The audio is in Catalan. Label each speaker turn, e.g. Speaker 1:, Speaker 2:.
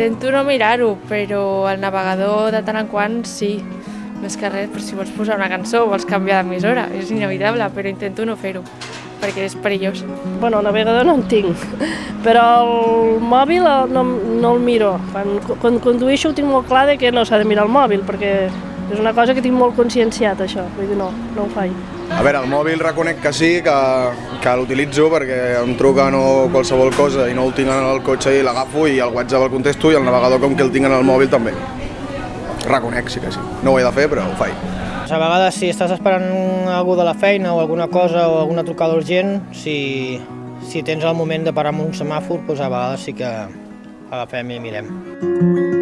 Speaker 1: Intento no mirar-ho, però el navegador de tant en quant sí. Més que res, però si vols posar una cançó o vols canviar d'emissora, és inevitable, però intento no fer-ho, perquè és perillós.
Speaker 2: Bueno, el navegador no en tinc, però el mòbil no, no el miro. Quan, quan condueixo ho tinc molt clar de que no s'ha de mirar el mòbil, perquè és una cosa que tinc molt conscienciat, això. Vull dir, no, no ho faig.
Speaker 3: A veure, el mòbil reconec que sí, que, que l'utilitzo perquè em truquen o qualsevol cosa i no el tinc en el cotxe i l'agafo i el WhatsApp el contesto i el navegador com que el tinc en el mòbil també. Reconec, sí que sí. No ho he de fer, però ho faig.
Speaker 4: A vegades, si estàs esperant algú de la feina o alguna cosa o alguna trucada urgent, si, si tens el moment de parar amb un semàfor, doncs a vegades sí que agafem i mirem.